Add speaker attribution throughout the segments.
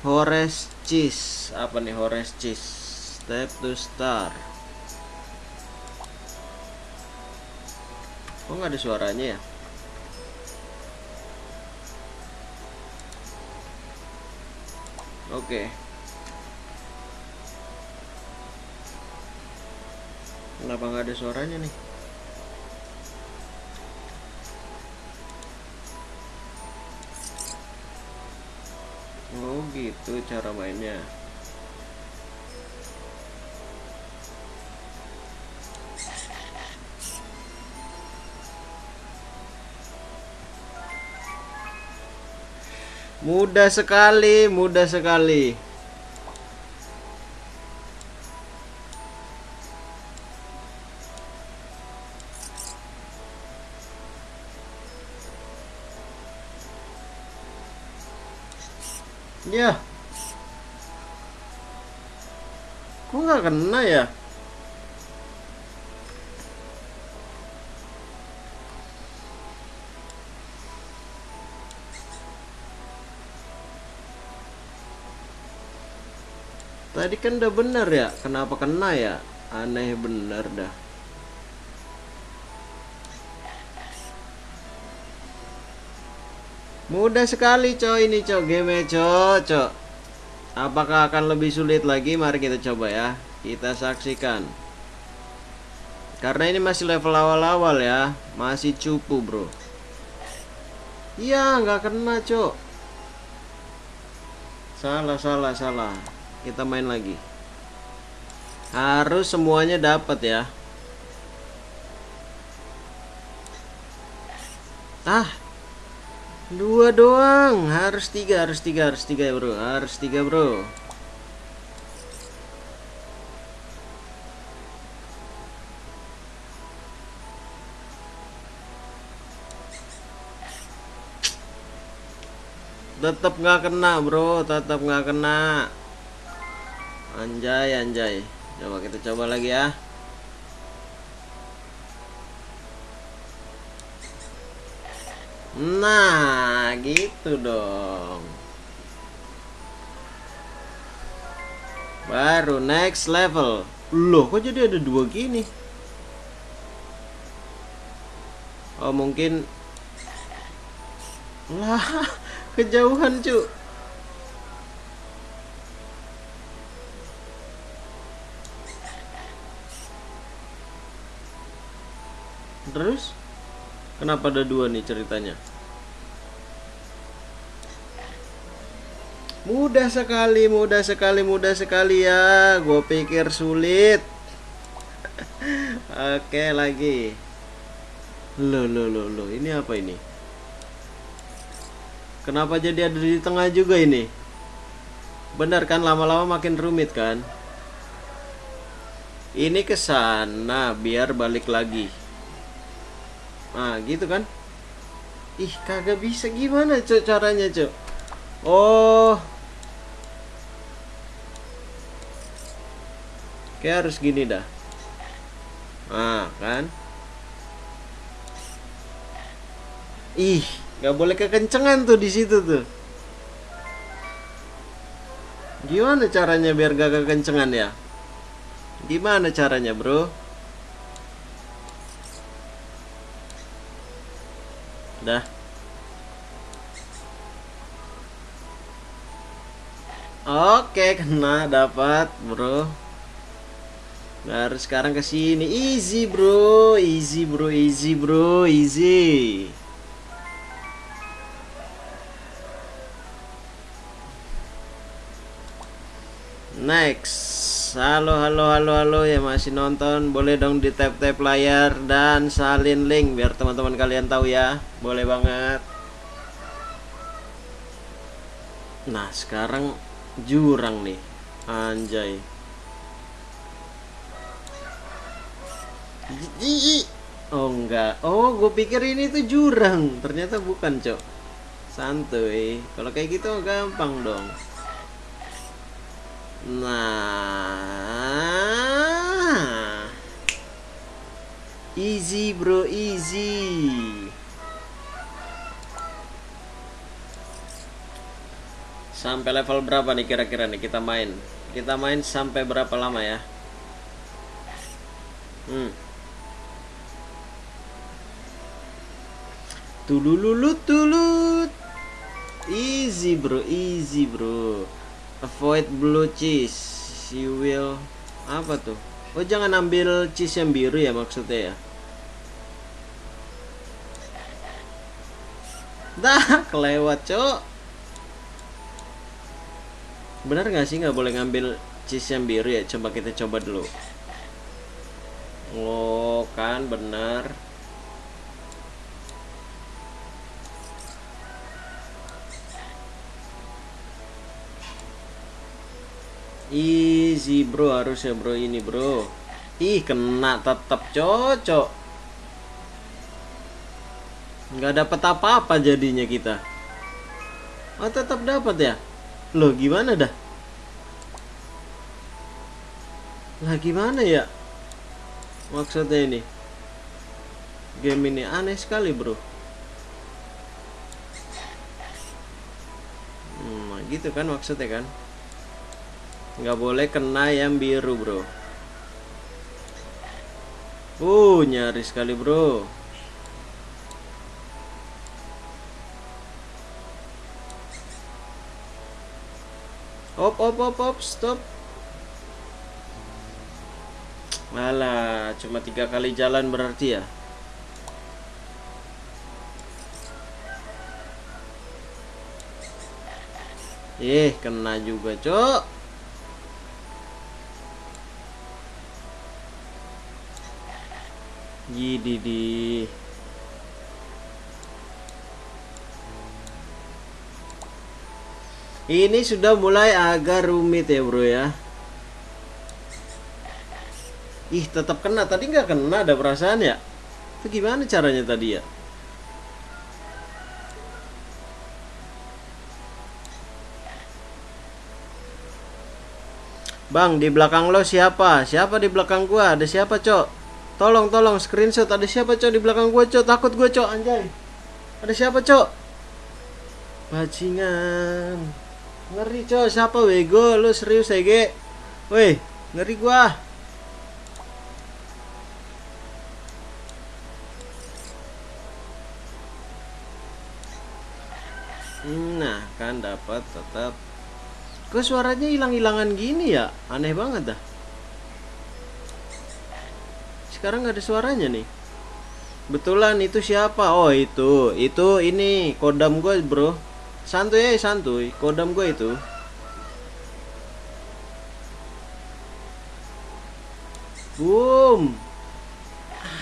Speaker 1: Hores Cheese apa nih Hores Cheese step to star. Kok nggak ada suaranya ya? Oke. Kenapa nggak ada suaranya nih Oh gitu cara mainnya Mudah sekali, mudah sekali. Ya. Kok nggak kena ya? Tadi kan udah bener ya, kenapa kena ya? Aneh bener dah. Mudah sekali coy ini coy game coy coy. Apakah akan lebih sulit lagi? Mari kita coba ya. Kita saksikan. Karena ini masih level awal-awal ya, masih cupu bro. Iya nggak kena cok. Salah salah salah. Kita main lagi. Harus semuanya dapat ya. Ah, dua doang. Harus tiga, harus tiga, harus tiga ya bro. Harus tiga bro. Tetap nggak kena bro, tetap nggak kena. Anjay, anjay. Coba kita coba lagi ya. Nah, gitu dong. Baru next level. Loh, kok jadi ada dua gini? Oh, mungkin lah kejauhan, cu. Terus kenapa ada dua nih ceritanya? Mudah sekali, mudah sekali, mudah sekali ya. Gue pikir sulit. Oke lagi. Loh, loh, loh, loh. Ini apa ini? Kenapa jadi ada di tengah juga ini? Benar kan lama-lama makin rumit kan? Ini ke sana biar balik lagi. Nah, gitu kan? Ih, kagak bisa gimana, Cok, caranya, Cok? Oh. Kayak harus gini dah. Nah, kan? Ih, nggak boleh kekencengan tuh di situ tuh. Gimana caranya biar gak kekencengan ya? Gimana caranya, Bro? Dah. Oke, kena dapat, Bro. Baru sekarang ke sini. Easy, Bro. Easy, Bro. Easy, Bro. Easy. Next. Halo, halo, halo, halo ya masih nonton. Boleh dong di tap-tap layar dan salin link biar teman-teman kalian tahu ya. Boleh banget. Nah, sekarang jurang nih. Anjay. Oh enggak. Oh, gue pikir ini tuh jurang. Ternyata bukan, Cok. Santuy. Kalau kayak gitu gampang dong. Nah. Easy, bro, easy. Sampai level berapa nih kira-kira nih kita main? Kita main sampai berapa lama ya? Hmm. Tulululut tulut. Easy bro, easy bro. Avoid blue cheese. You will apa tuh? Oh jangan ambil cheese yang biru ya maksudnya ya? Dah kelewat cok. Benar nggak sih nggak boleh ngambil cheese yang biru ya? Coba kita coba dulu. Oh kan benar. Easy bro harusnya bro ini bro Ih kena tetap cocok Nggak dapat apa-apa jadinya kita Oh tetap dapat ya Loh gimana dah? Lah gimana ya Maksudnya ini? Game ini aneh sekali bro. Hmm, gitu kan maksudnya kan? Nggak boleh kena yang biru bro. Uh nyaris sekali bro op op op op stop. Malah cuma tiga kali jalan berarti ya? Eh, kena juga, Cok. di Ini sudah mulai agak rumit ya bro ya Ih tetap kena Tadi nggak kena ada perasaan ya Itu gimana caranya tadi ya Bang di belakang lo siapa Siapa di belakang gua Ada siapa cok Tolong, tolong screenshot. Ada siapa, Cok, di belakang gue, Cok? Takut gue, Cok, anjay. Ada siapa, Cok? Bajingan. Ngeri, Cok. Siapa wego? Lu serius, Ege? Woi, ngeri gua. Nah, kan dapat tetap. Kok suaranya hilang-hilangan gini ya? Aneh banget dah sekarang nggak ada suaranya nih betulan itu siapa oh itu itu ini kodam gue bro santuy ya santuy. Kodam gue itu. Boom.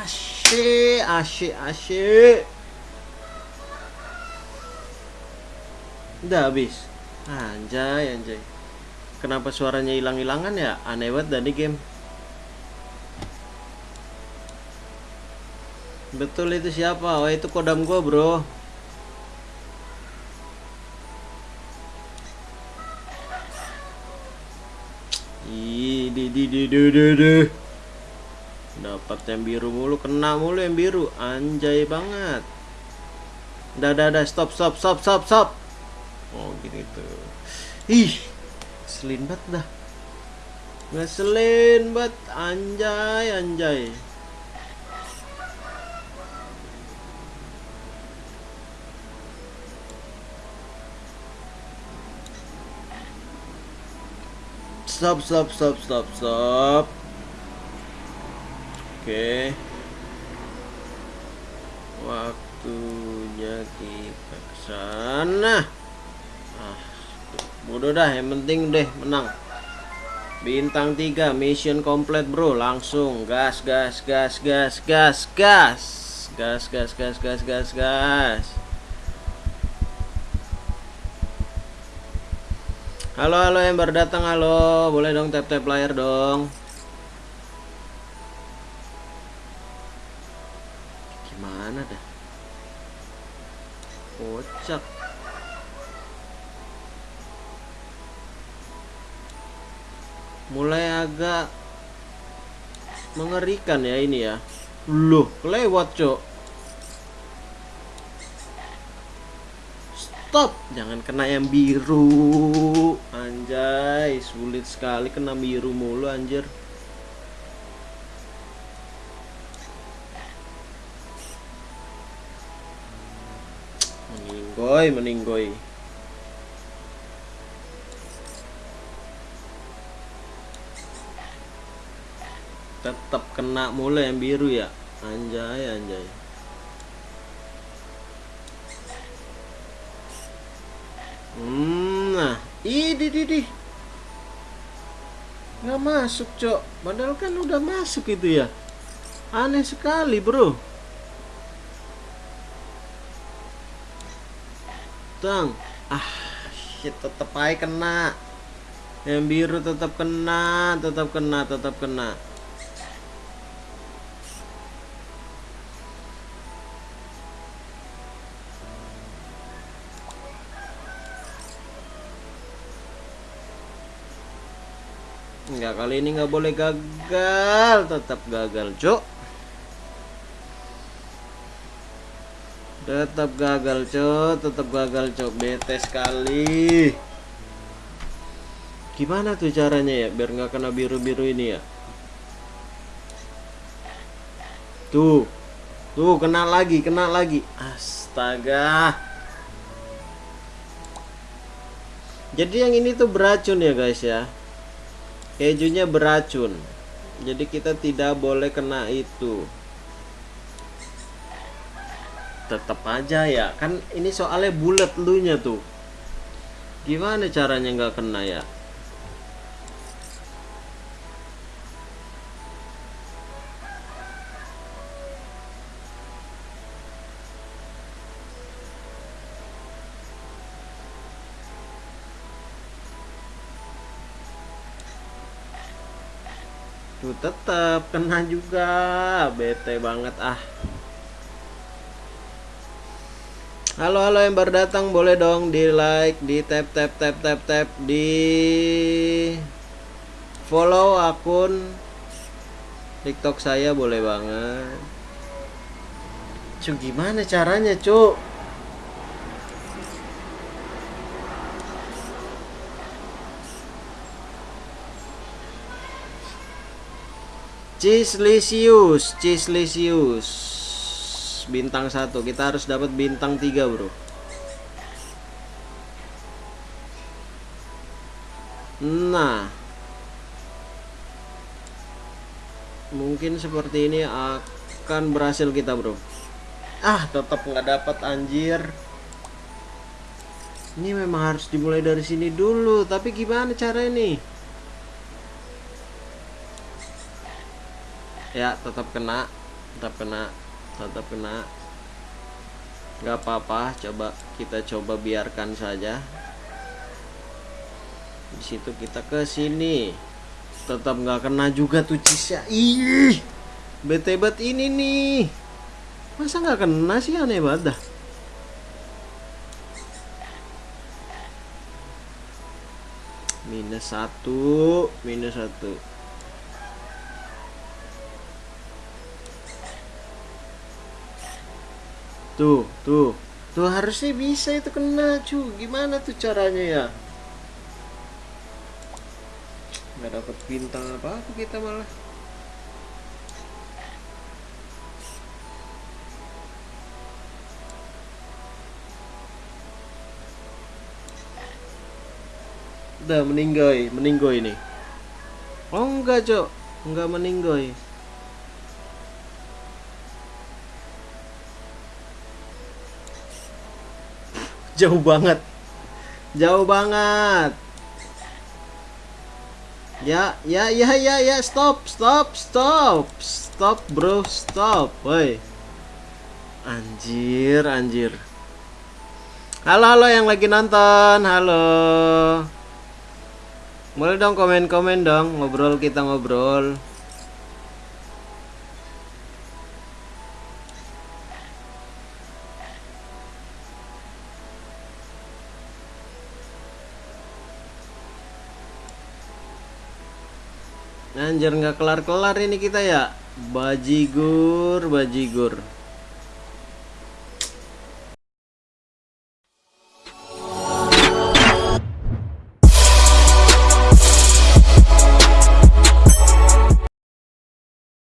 Speaker 1: Asyik asyik asyik. Udah habis. Anjay anjay. Kenapa suaranya hilang-hilangan ya? Aneh banget dari game. Betul itu siapa? Oh itu kodam gua bro Di di di di di di. Dapat yang biru mulu, kena mulu yang biru. Anjay banget. Dah dah dah stop stop stop stop stop. Oh gini tuh. Ih, selin banget dah. Ngeselin banget anjay anjay. Stop stop stop stop stop. Oke. Waktunya kita ke sana. Ah bodoh dah yang penting deh menang. Bintang 3 mission complete bro. Langsung gas gas gas gas gas gas. Gas gas gas gas gas gas Halo halo yang baru datang. Halo. Boleh dong tap tap layar dong. Gimana dah? Kocak. Mulai agak mengerikan ya ini ya. Loh kelewat cok stop. Jangan kena yang biru. Anjay sulit sekali kena biru mulu anjir. Meninggoy meninggoy. Tetap kena mulu yang biru ya. Anjay anjay ini di di nggak masuk cok. Padahal kan udah masuk itu ya. Aneh sekali bro. Tang. Ah shit tetep aja kena. Yang biru tetap kena tetap kena tetap kena kali ini nggak boleh gagal, tetap gagal, Cok. Tetap gagal, Cok. Tetap gagal, Cok. Bete sekali. Gimana tuh caranya ya biar nggak kena biru-biru ini ya? Tuh. Tuh, kena lagi, kena lagi. Astaga. Jadi yang ini tuh beracun ya, guys ya kejunya beracun. Jadi kita tidak boleh kena itu. Tetap aja ya. Kan ini soalnya bulat lu nya tuh. Gimana caranya nggak kena ya Tuh tetap kena juga. Bete banget ah. Halo halo yang baru datang boleh dong di like, di tap tap tap tap tap di follow akun TikTok saya boleh banget. Cuk gimana caranya, Cuk? Cislisius, Cislisius. Bintang satu. Kita harus dapat bintang tiga, Bro. Nah. Mungkin seperti ini akan berhasil kita, Bro. Ah, tetap nggak dapat anjir. Ini memang harus dimulai dari sini dulu, tapi gimana cara ini? Ya tetap kena tetap kena tetap kena. Nggak apa-apa coba kita coba biarkan saja. Di situ kita ke sini. Tetap nggak kena juga tuh cisya ih bete bet ini nih. Masa nggak kena sih? Aneh banget dah. Minus satu minus satu Tuh, tuh. Tuh harusnya bisa itu kena, cu. Gimana tuh caranya ya? Nggak dapat bintang apa-apa kita malah. Udah meninggoy, meninggoy ini. Oh enggak, Cok. Enggak meninggoy. Jauh banget. Jauh banget. Ya ya ya ya ya stop stop stop stop bro stop woi. Anjir anjir. Halo halo yang lagi nonton halo. Boleh dong komen komen dong ngobrol kita ngobrol Anjir nggak kelar-kelar ini kita ya. Bajigur, bajigur.